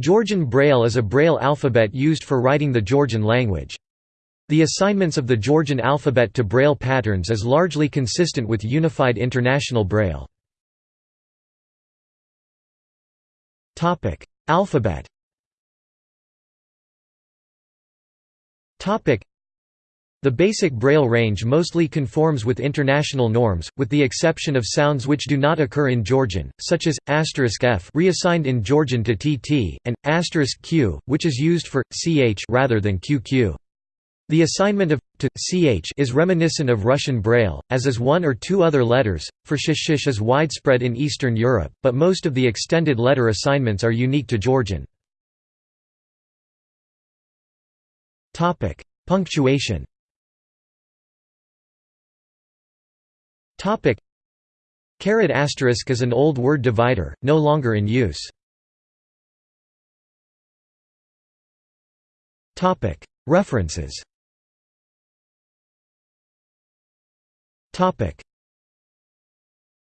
Georgian Braille is a Braille alphabet used for writing the Georgian language. The assignments of the Georgian alphabet to Braille patterns is largely consistent with Unified International Braille. Alphabet the basic Braille range mostly conforms with international norms, with the exception of sounds which do not occur in Georgian, such as *f reassigned in Georgian to tt, and *q, which is used for ch rather than qq. The assignment of to ch is reminiscent of Russian Braille, as is one or two other letters. For sh is widespread in Eastern Europe, but most of the extended letter assignments are unique to Georgian. Punctuation. Caret asterisk is an old word divider, no longer in use. References.